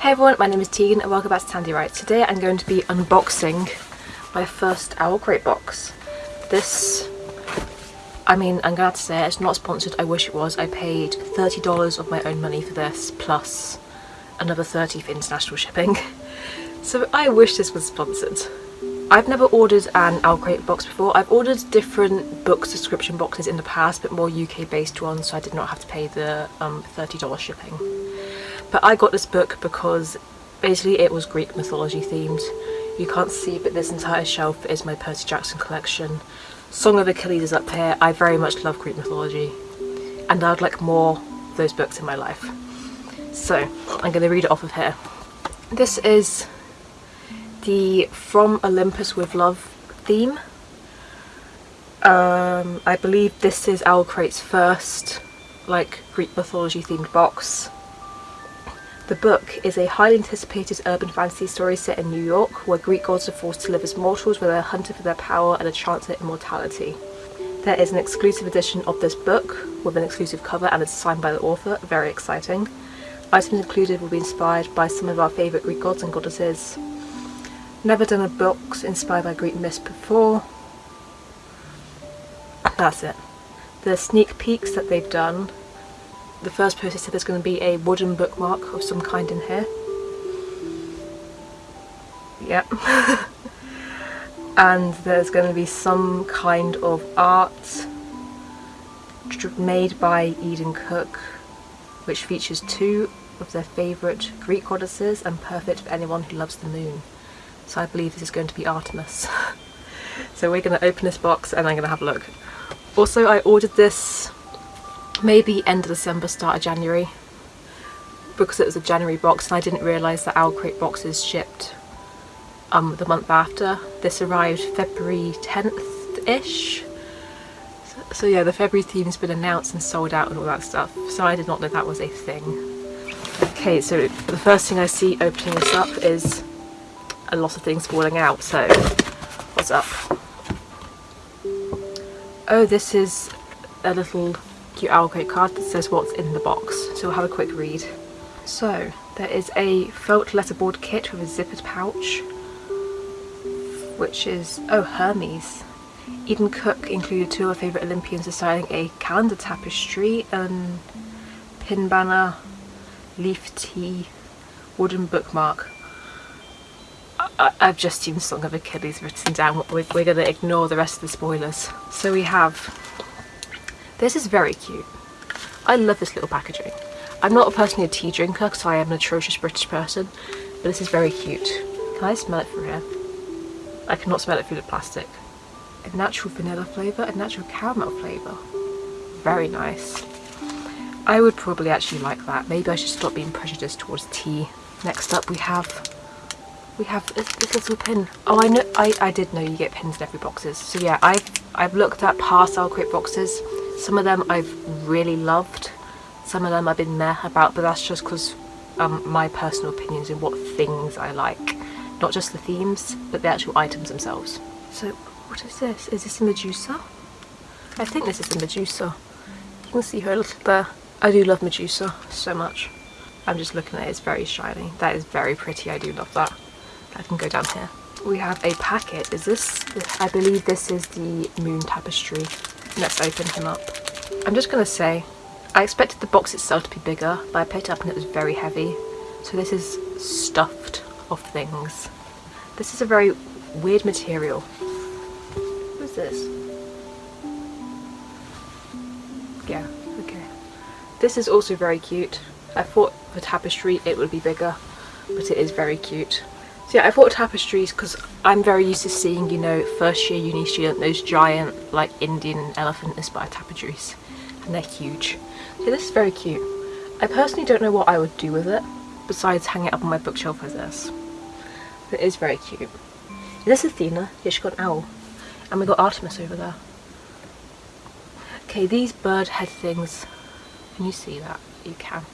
Hey everyone, my name is Tegan and welcome back to Tandy Writes. Today I'm going to be unboxing my first Owl Crate box. This, I mean, I'm glad to say it's not sponsored, I wish it was. I paid $30 of my own money for this, plus another 30 for international shipping. So I wish this was sponsored. I've never ordered an Owl Crate box before. I've ordered different book subscription boxes in the past, but more UK based ones, so I did not have to pay the um, $30 shipping. But I got this book because basically it was Greek mythology themed. You can't see but this entire shelf is my Percy Jackson collection. Song of Achilles is up here. I very much love Greek mythology and I'd like more of those books in my life. So I'm going to read it off of here. This is the From Olympus with Love theme. Um, I believe this is Owl Crate's first like Greek mythology themed box. The book is a highly anticipated urban fantasy story set in New York, where Greek gods are forced to live as mortals where they're hunted for their power and a chance at immortality. There is an exclusive edition of this book with an exclusive cover and it's signed by the author, very exciting. Items included will be inspired by some of our favourite Greek gods and goddesses. Never done a box inspired by Greek myths before. That's it. The sneak peeks that they've done the first poster said there's going to be a wooden bookmark of some kind in here. Yep. and there's going to be some kind of art made by Eden Cook which features two of their favourite Greek goddesses and perfect for anyone who loves the moon. So I believe this is going to be Artemis. so we're going to open this box and I'm going to have a look. Also I ordered this maybe end of December, start of January because it was a January box and I didn't realise that Owl Crate boxes shipped um, the month after. This arrived February 10th-ish. So, so, yeah, the February theme's been announced and sold out and all that stuff. So I did not know that was a thing. Okay, so the first thing I see opening this up is a lot of things falling out. So, what's up? Oh, this is a little cute Owl Crate card that says what's in the box. So we'll have a quick read. So there is a felt letterboard kit with a zippered pouch, which is, oh, Hermes. Eden Cook included two of her favourite Olympians designing a calendar tapestry and pin banner, leaf tea, wooden bookmark. I have just seen Song of Achilles written down, we're, we're going to ignore the rest of the spoilers. So we have this is very cute. I love this little packaging. I'm not personally a tea drinker because I am an atrocious British person, but this is very cute. Can I smell it through here? I cannot smell it through the plastic. A natural vanilla flavour, a natural caramel flavour. Very nice. I would probably actually like that. Maybe I should stop being prejudiced towards tea. Next up we have we have this, this little pin. Oh, I know. I, I did know you get pins in every boxes. So yeah, I've I've looked at past Owl Crate boxes some of them I've really loved, some of them I've been meh about, but that's just because um, my personal opinions in what things I like. Not just the themes, but the actual items themselves. So, what is this? Is this a Medusa? I think this is a Medusa. You can see her a little there. I do love Medusa so much. I'm just looking at it, it's very shiny. That is very pretty, I do love that. I can go down here. We have a packet. Is this, I believe this is the moon tapestry Let's open him up. I'm just going to say, I expected the box itself to be bigger, but I picked it up and it was very heavy. So this is stuffed of things. This is a very weird material. What's this? Yeah, okay. This is also very cute. I thought for tapestry it would be bigger, but it is very cute. So yeah, I bought tapestries because I'm very used to seeing, you know, first year uni student, those giant like Indian elephant inspired tapestries and they're huge. So this is very cute. I personally don't know what I would do with it besides hang it up on my bookshelf as this. But it is very cute. Is this Athena? Yeah, she's got an owl. And we got Artemis over there. Okay, these bird head things, can you see that? You can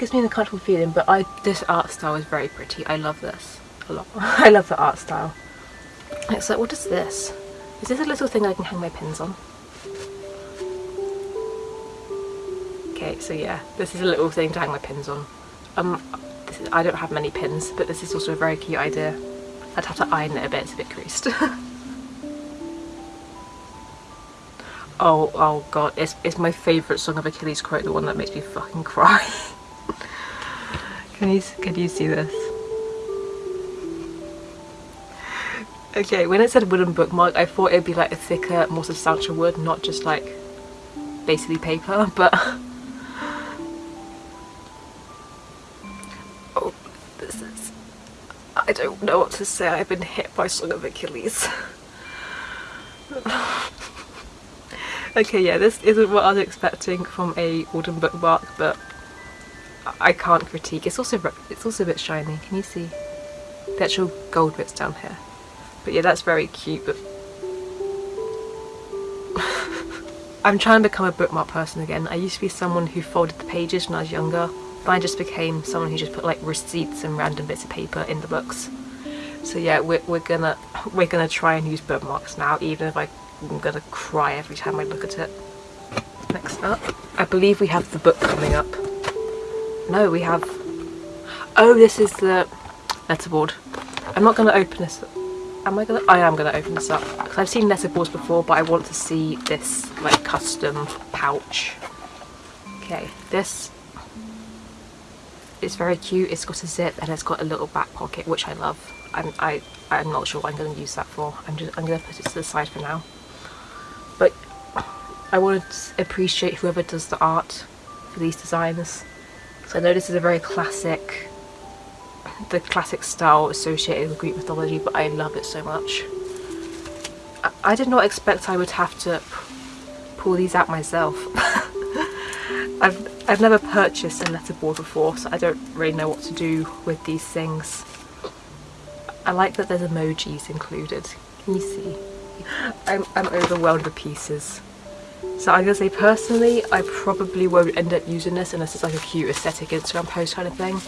gives me an uncomfortable feeling but I this art style is very pretty I love this a lot I love the art style it's like what is this is this a little thing I can hang my pins on okay so yeah this is a little thing to hang my pins on Um, is, I don't have many pins, but this is also a very cute idea. I'd have to iron it a bit, it's a bit creased. oh, oh god, it's, it's my favourite Song of Achilles quote, the one that makes me fucking cry. can you, can you see this? Okay, when it said wooden bookmark, I thought it'd be like a thicker, more substantial wood, not just like basically paper, but oh, this is, I don't know what to say, I've been hit by Song of Achilles. okay, yeah, this isn't what I was expecting from a wooden bookmark, but I can't critique. It's also it's also a bit shiny. Can you see the actual gold bits down here? But yeah, that's very cute, but I'm trying to become a bookmark person again. I used to be someone who folded the pages when I was younger, but I just became someone who just put like receipts and random bits of paper in the books. So yeah, we're, we're gonna we're gonna try and use bookmarks now, even if I'm gonna cry every time I look at it. Next up, I believe we have the book coming up. No, we have. Oh, this is the letterboard. I'm not gonna open this. Am I gonna? I am gonna open this up. Because I've seen letterboards before but I want to see this like custom pouch. Okay this is very cute. It's got a zip and it's got a little back pocket which I love. I'm, I, I'm not sure what I'm going to use that for. I'm just I'm going to put it to the side for now. But I want to appreciate whoever does the art for these designs so I know this is a very classic the classic style associated with Greek mythology, but I love it so much. I, I did not expect I would have to pull these out myself. I've, I've never purchased a letterboard before, so I don't really know what to do with these things. I like that there's emojis included. Can you see? I'm, I'm overwhelmed with pieces. So I'm going to say personally, I probably won't end up using this unless it's like a cute aesthetic Instagram post kind of thing.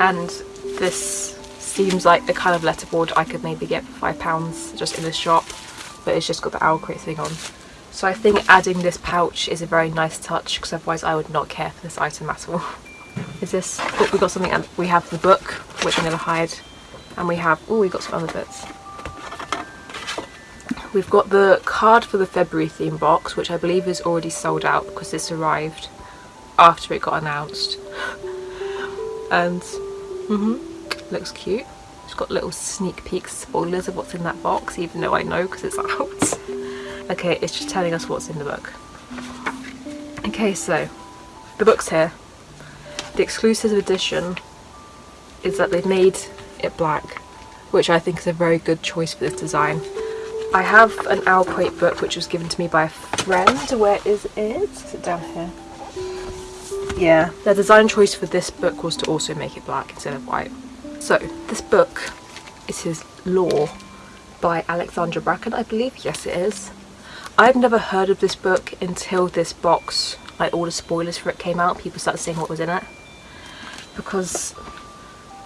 And this seems like the kind of letterboard I could maybe get for five pounds just in the shop but it's just got the owl crate thing on. So I think adding this pouch is a very nice touch because otherwise I would not care for this item at all. Is this oh, we got something we have the book which I'm going to hide and we have oh we got some other bits we've got the card for the February theme box which I believe is already sold out because this arrived after it got announced and Mm hmm Looks cute. It's got little sneak peek spoilers of what's in that box, even though I know because it's out. okay, it's just telling us what's in the book. Okay, so the book's here. The exclusive edition is that they've made it black, which I think is a very good choice for this design. I have an Owl Crate book which was given to me by a friend. Where is it? Is it down here? Yeah, the design choice for this book was to also make it black instead of white. So, this book is Lore by Alexandra Bracken, I believe. Yes, it is. I've never heard of this book until this box, like all the spoilers for it came out, people started saying what was in it. Because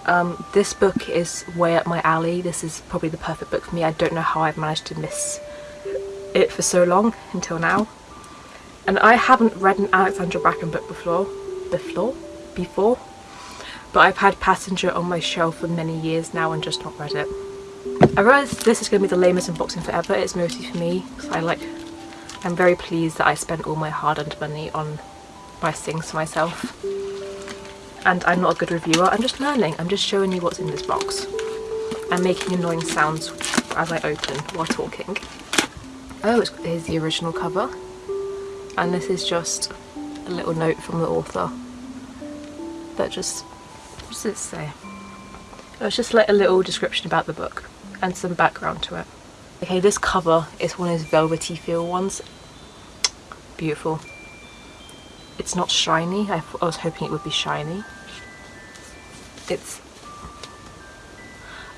um, this book is way up my alley. This is probably the perfect book for me. I don't know how I've managed to miss it for so long until now. And I haven't read an Alexandra Bracken book before before before but I've had Passenger on my shelf for many years now and just not read it. I realise this is going to be the lamest unboxing forever, it's mostly for me because I like I'm very pleased that I spent all my hard-earned money on nice things for myself and I'm not a good reviewer, I'm just learning, I'm just showing you what's in this box and making annoying sounds as I open while talking. Oh, here's the original cover and this is just a little note from the author that just, what does it say? It's just like a little description about the book and some background to it. Okay, this cover is one of those velvety feel ones. Beautiful. It's not shiny, I, I was hoping it would be shiny. It's...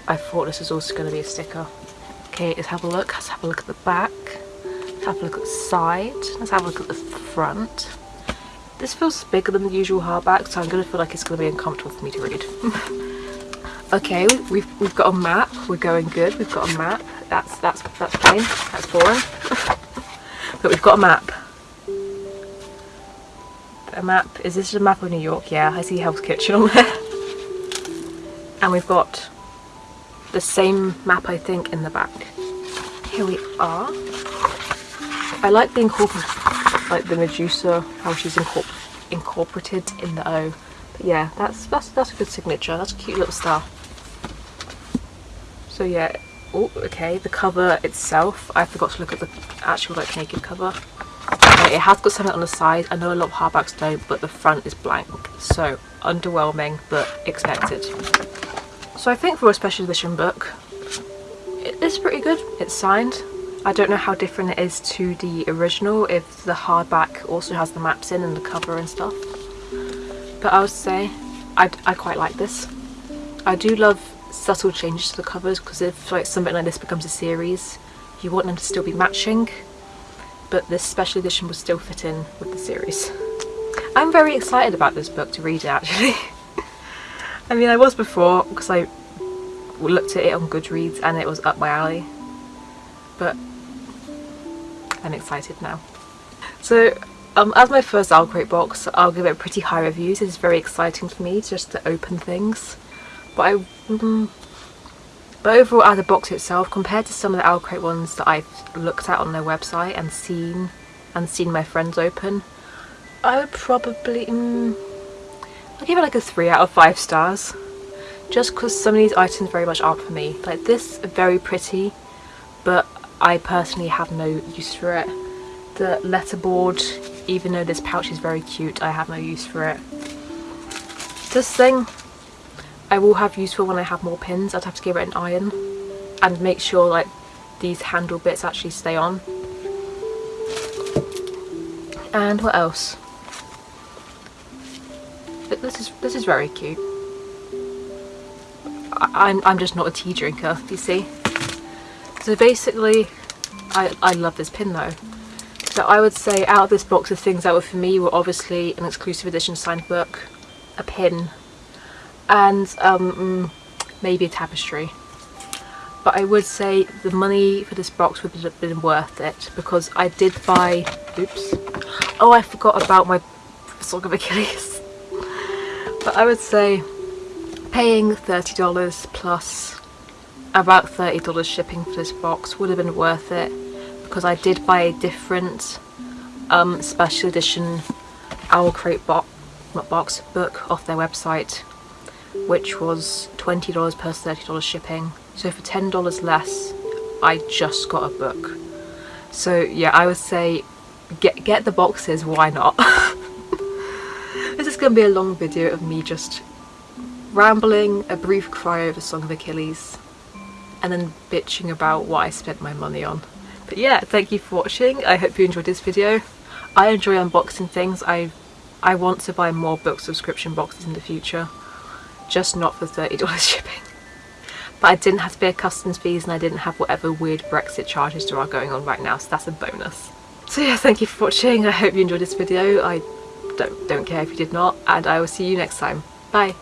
I thought this was also going to be a sticker. Okay, let's have a look. Let's have a look at the back. Let's have a look at the side. Let's have a look at the front. This feels bigger than the usual hardback, so I'm going to feel like it's going to be uncomfortable for me to read. okay, we've, we've got a map. We're going good. We've got a map. That's, that's, that's plain. That's boring. but we've got a map. Map. Is this a map of New York? Yeah, I see Hell's Kitchen on there. and we've got the same map, I think, in the back. Here we are. I like the incorporate, like the Medusa, how she's incorpor incorporated in the O. But yeah, that's that's that's a good signature. That's a cute little star. So yeah, oh okay, the cover itself. I forgot to look at the actual like naked cover. It has got something on the side. I know a lot of hardbacks don't, but the front is blank. So underwhelming, but expected. So I think for a special edition book, it's pretty good. It's signed. I don't know how different it is to the original, if the hardback also has the maps in and the cover and stuff. But I would say I, I quite like this. I do love subtle changes to the covers because if like something like this becomes a series, you want them to still be matching, but this special edition will still fit in with the series. I'm very excited about this book to read it actually. I mean I was before because I looked at it on Goodreads and it was up my alley but I'm excited now. So um, as my first OwlCrate box, I'll give it pretty high reviews. It's very exciting for me just to open things. But I, mm, but overall as a box itself, compared to some of the OwlCrate ones that I've looked at on their website and seen and seen my friends open, I would probably, mm, I'll give it like a 3 out of 5 stars. Just because some of these items very much aren't for me. Like this, very pretty, but I personally have no use for it. The letterboard, even though this pouch is very cute, I have no use for it. This thing, I will have use for when I have more pins. I'd have to give it an iron and make sure like these handle bits actually stay on. And what else? This is this is very cute. I, I'm I'm just not a tea drinker, you see. So basically, I, I love this pin though. So I would say out of this box of things that were for me were obviously an exclusive edition signed book, a pin, and um, maybe a tapestry. But I would say the money for this box would have been worth it because I did buy, oops, oh I forgot about my Song of Achilles. But I would say paying $30 plus about $30 shipping for this box would have been worth it because I did buy a different um, special edition OwlCrate bo box book off their website which was $20 plus $30 shipping so for $10 less I just got a book so yeah I would say get get the boxes why not this is going to be a long video of me just rambling a brief cry over Song of Achilles and then bitching about what I spent my money on but yeah, thank you for watching. I hope you enjoyed this video. I enjoy unboxing things. I I want to buy more book subscription boxes in the future. Just not for $30 shipping. But I didn't have to pay customs fees and I didn't have whatever weird Brexit charges there are going on right now, so that's a bonus. So yeah, thank you for watching. I hope you enjoyed this video. I don't, don't care if you did not, and I will see you next time. Bye!